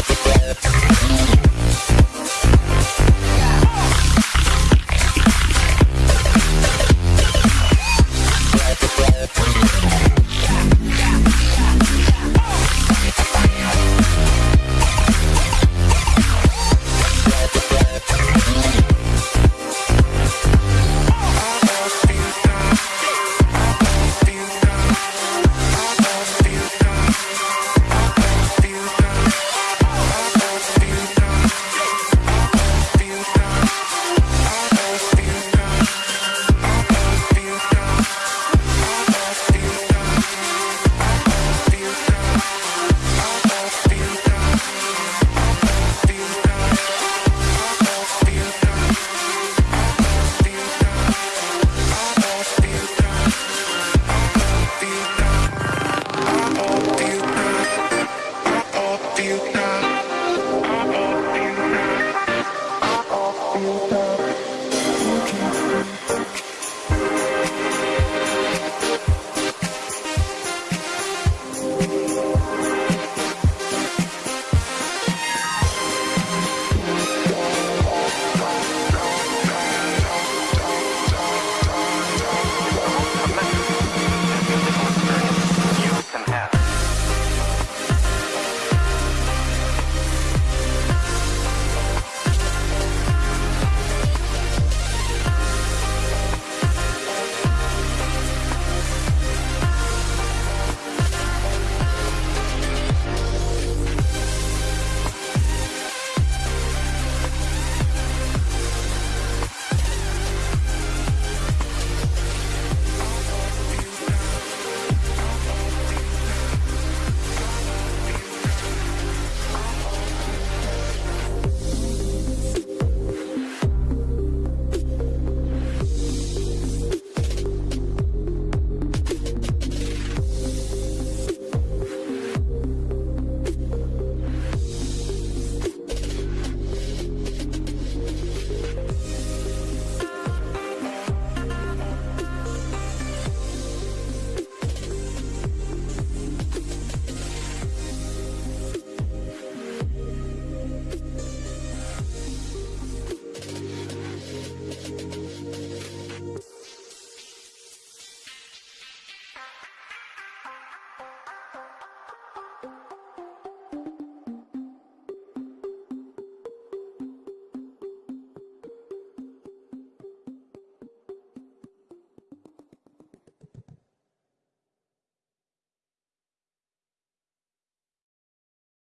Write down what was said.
Bye.